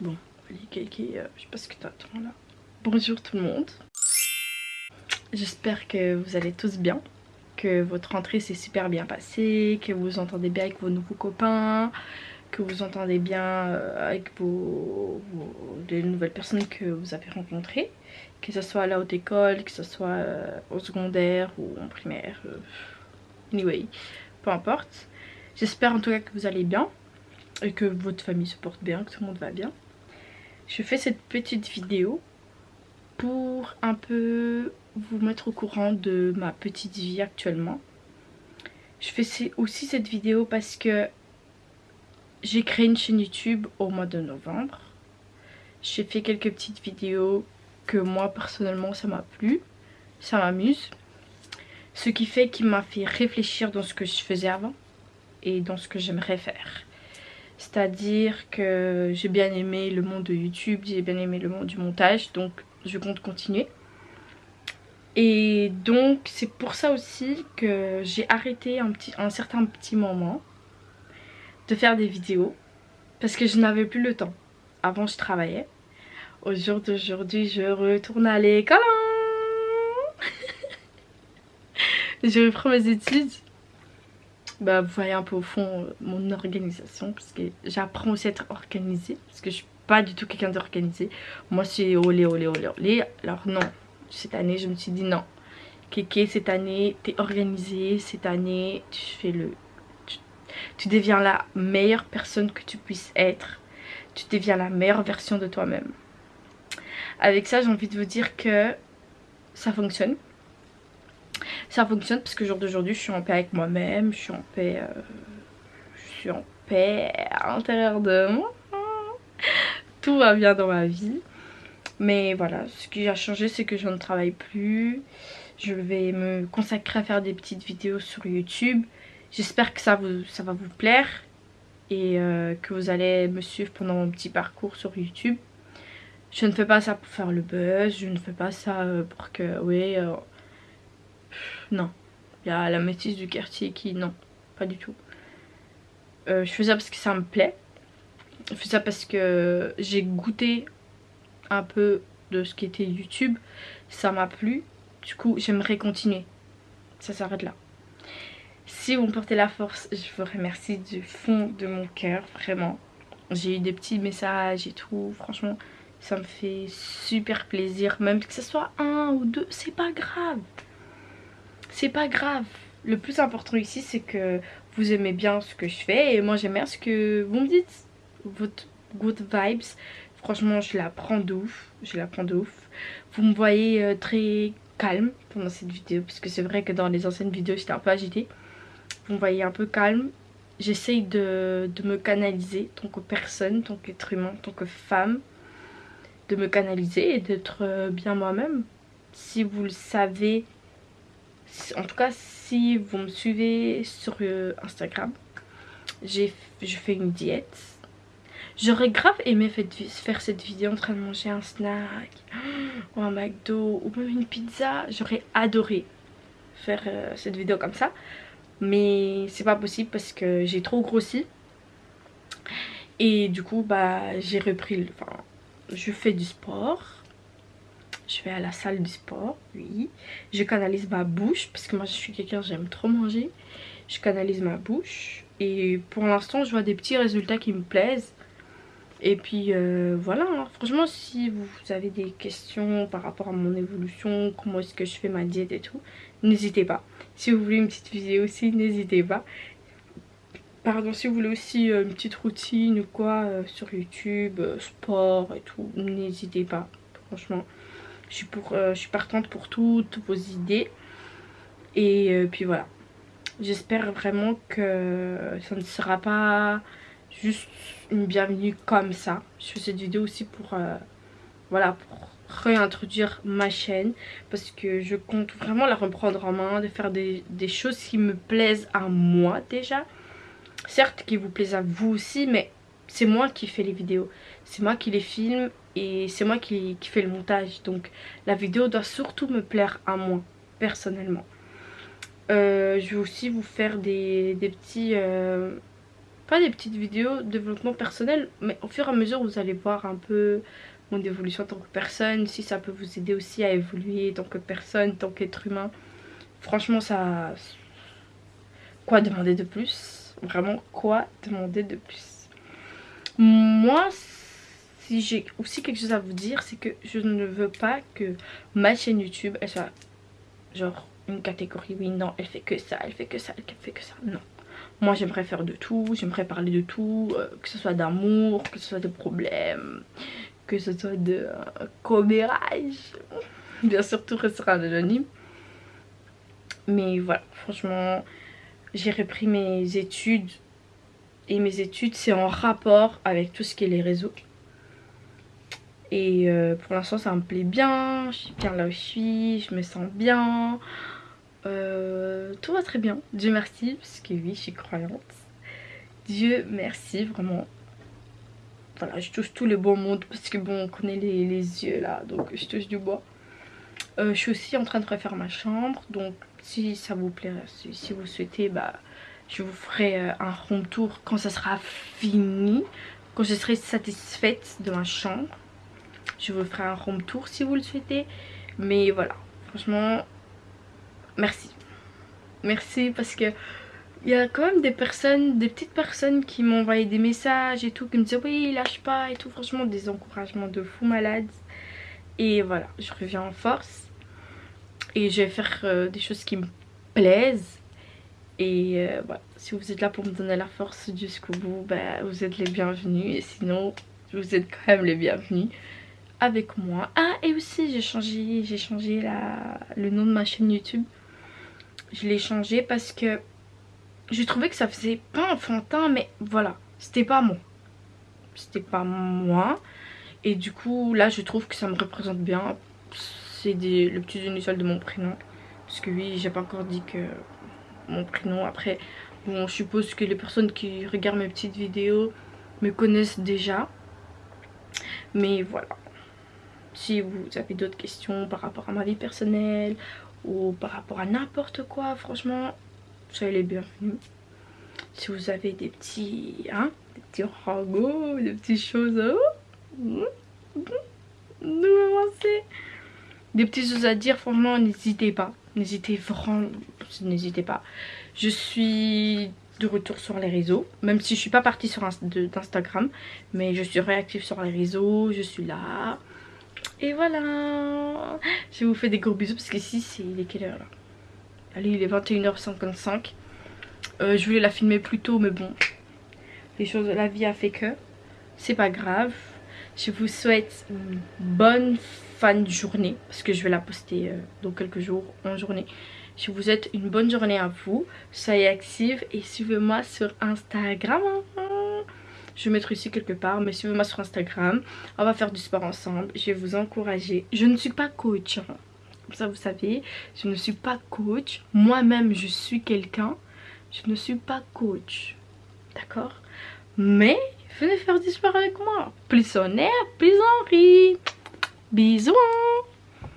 Bon, allez, Kiki, euh, je sais pas ce que t'attends là. Bonjour tout le monde. J'espère que vous allez tous bien, que votre rentrée s'est super bien passée, que vous entendez bien avec vos nouveaux copains, que vous entendez bien euh, avec vos, les nouvelles personnes que vous avez rencontrées, que ce soit à la haute école, que ce soit euh, au secondaire ou en primaire, anyway, peu importe. J'espère en tout cas que vous allez bien et que votre famille se porte bien, que tout le monde va bien. Je fais cette petite vidéo pour un peu vous mettre au courant de ma petite vie actuellement. Je fais aussi cette vidéo parce que j'ai créé une chaîne YouTube au mois de novembre. J'ai fait quelques petites vidéos que moi personnellement ça m'a plu, ça m'amuse. Ce qui fait qu'il m'a fait réfléchir dans ce que je faisais avant et dans ce que j'aimerais faire. C'est-à-dire que j'ai bien aimé le monde de YouTube, j'ai bien aimé le monde du montage, donc je compte continuer. Et donc c'est pour ça aussi que j'ai arrêté un, certain petit moment de faire des vidéos parce que je n'avais plus le temps. Avant je travaillais. Au jour d'aujourd'hui je retourne à l'école. je reprends mes études bah, vous voyez un peu au fond euh, mon organisation parce que j'apprends aussi à être organisée parce que je suis pas du tout quelqu'un d'organisé. Moi c'est olé olé olé olé. Alors non, cette année je me suis dit non. Kéké cette année t'es organisée, cette année tu fais le... Tu, tu deviens la meilleure personne que tu puisses être. Tu deviens la meilleure version de toi-même. Avec ça j'ai envie de vous dire que ça fonctionne ça fonctionne parce que jour d'aujourd'hui je suis en paix avec moi-même, je suis en paix, euh, je suis en paix à l'intérieur de moi. Tout va bien dans ma vie. Mais voilà, ce qui a changé c'est que je ne travaille plus. Je vais me consacrer à faire des petites vidéos sur YouTube. J'espère que ça, vous, ça va vous plaire et euh, que vous allez me suivre pendant mon petit parcours sur YouTube. Je ne fais pas ça pour faire le buzz, je ne fais pas ça euh, pour que, oui, non. Il y a la métisse du quartier qui, non, pas du tout. Euh, je fais ça parce que ça me plaît. Je fais ça parce que j'ai goûté un peu de ce qui était YouTube. Ça m'a plu. Du coup, j'aimerais continuer. Ça s'arrête là. Si vous me portez la force, je vous remercie du fond de mon cœur, vraiment. J'ai eu des petits messages et tout, franchement, ça me fait super plaisir. Même que ce soit un ou deux, c'est pas grave c'est pas grave. Le plus important ici, c'est que vous aimez bien ce que je fais et moi j'aime bien ce que vous me dites. Votre good vibes, franchement je la prends de ouf, je la prends de ouf. Vous me voyez euh, très calme pendant cette vidéo parce que c'est vrai que dans les anciennes vidéos j'étais un peu agitée. Vous me voyez un peu calme. J'essaye de, de, me canaliser tant que personne, tant qu'être humain, tant que femme. De me canaliser et d'être euh, bien moi-même. Si vous le savez, en tout cas si vous me suivez sur euh, Instagram je fais une diète. J'aurais grave aimé faire cette vidéo en train de manger un snack ou un McDo ou même une pizza. J'aurais adoré faire euh, cette vidéo comme ça mais c'est pas possible parce que j'ai trop grossi. Et du coup bah j'ai repris enfin je fais du sport je vais à la salle du sport, oui. Je canalise ma bouche, parce que moi je suis quelqu'un, j'aime trop manger. Je canalise ma bouche. Et pour l'instant, je vois des petits résultats qui me plaisent. Et puis euh, voilà, hein. franchement si vous avez des questions par rapport à mon évolution, comment est-ce que je fais ma diète et tout, n'hésitez pas. Si vous voulez une petite vidéo aussi, n'hésitez pas. Pardon, si vous voulez aussi euh, une petite routine ou quoi euh, sur YouTube, sport et tout, n'hésitez pas. Franchement, je suis, pour, euh, je suis partante pour toutes vos idées. Et euh, puis voilà. J'espère vraiment que ça ne sera pas juste une bienvenue comme ça. Je fais cette vidéo aussi pour, euh, voilà, pour réintroduire ma chaîne. Parce que je compte vraiment la reprendre en main, de faire des, des choses qui me plaisent à moi déjà. Certes qui vous plaisent à vous aussi, mais c'est moi qui fais les vidéos. C'est moi qui les filme et c'est moi qui, qui fais le montage. Donc la vidéo doit surtout me plaire à moi, personnellement. Euh, je vais aussi vous faire des, des petits... Euh, pas des petites vidéos développement personnel, mais au fur et à mesure vous allez voir un peu mon évolution en tant que personne, si ça peut vous aider aussi à évoluer en tant que personne, en tant qu'être humain. Franchement ça... Quoi demander de plus? Vraiment quoi demander de plus? Moi si j'ai aussi quelque chose à vous dire c'est que je ne veux pas que ma chaîne YouTube elle soit genre une catégorie oui non elle fait que ça elle fait que ça elle fait que ça. Non. Moi j'aimerais faire de tout j'aimerais parler de tout euh, que ce soit d'amour que ce soit de problèmes que ce soit de euh, commérage. Bien sûr tout restera anonyme. Mais voilà franchement j'ai repris mes études. Et mes études c'est en rapport avec tout ce qui est les réseaux et euh, pour l'instant ça me plaît bien, je suis bien là où je suis, je me sens bien. Euh, tout va très bien, Dieu merci, parce que oui je suis croyante. Dieu merci vraiment. Voilà je touche tout le bon monde parce que bon on connaît les, yeux là donc je touche du bois. Euh, je suis aussi en train de refaire ma chambre donc si ça vous plaît, si, vous souhaitez bah je vous ferai un home tour quand ça sera fini, quand je serai satisfaite de ma chambre je vous ferai un home tour si vous le souhaitez. Mais voilà franchement merci. Merci parce que il y a quand même des personnes, des petites personnes qui m'ont envoyé des messages et tout, qui me disaient oui lâche pas et tout, franchement des encouragements de fou malade. Et voilà, je reviens en force. Et je vais faire euh, des choses qui me plaisent. Et euh, voilà, si vous êtes là pour me donner la force jusqu'au bout, bah, vous êtes les bienvenus. Et sinon vous êtes quand même les bienvenus avec moi. Ah et aussi j'ai changé, j'ai changé la, le nom de ma chaîne YouTube. Je l'ai changé parce que je trouvais que ça faisait pas enfantin mais voilà, c'était pas moi. C'était pas moi. Et du coup là je trouve que ça me représente bien. C'est le petit initial de mon prénom. Parce que oui j'ai pas encore dit que mon prénom après bon je suppose que les personnes qui regardent mes petites vidéos me connaissent déjà. Mais voilà, si vous avez d'autres questions par rapport à ma vie personnelle ou par rapport à n'importe quoi, franchement, soyez les bienvenus. Si vous avez des petits, hein, des petits ragots, des petites choses, oh, des petites choses à dire, franchement, n'hésitez pas. N'hésitez vraiment, n'hésitez pas. Je suis de retour sur les réseaux, même si je suis pas partie sur Instagram, mais je suis réactive sur les réseaux, je suis là. Et voilà. Je vous fais des gros bisous parce qu'ici c'est... Il est quelle heure là Allez il est 21h55 euh, Je voulais la filmer plus tôt mais bon. Les choses la vie a fait que. C'est pas grave. Je vous souhaite une bonne fin de journée Parce que je vais la poster euh, dans quelques jours en journée. Je vous souhaite une bonne journée à vous. Soyez actifs et suivez-moi sur Instagram. Je vais mettre ici quelque part, mais suivez-moi sur Instagram. On va faire du sport ensemble. Je vais vous encourager. Je ne suis pas coach. Hein. Comme ça, vous savez, je ne suis pas coach. Moi-même, je suis quelqu'un. Je ne suis pas coach. D'accord? Mais, venez faire du sport avec moi. Plus on est, plus on rit. Bisous